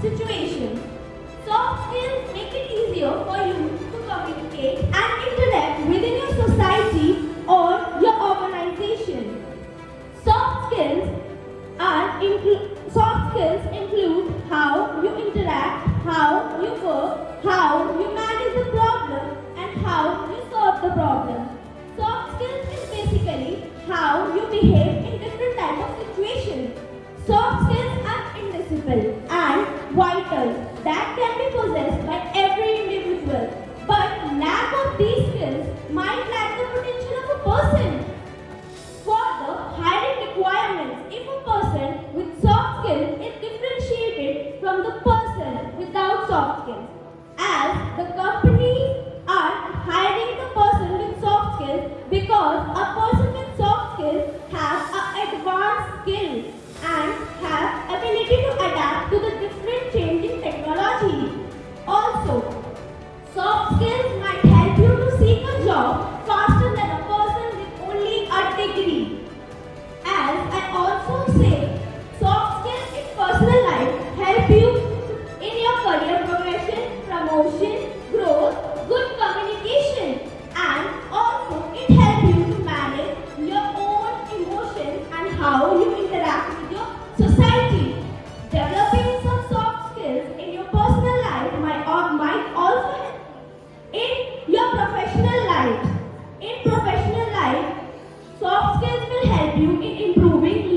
situation. Soft skills make it easier for you to communicate and interact within your society or your organization. Soft skills are soft skills include how you interact, how you work, how you manage the problem, and how you solve the problem. Soft skills is basically how you behave vital that can be possessed by every individual. But lack of these skills might lack the potential of a person. For the hiring requirements, if a person with soft skills is differentiated from the person without soft Skills might help you to seek a job faster than a person with only a degree. As I also say, soft skills in personal life help you in your career progression, promotion, growth, good communication, and also it helps you to manage your own emotions and how you interact with your society. and improving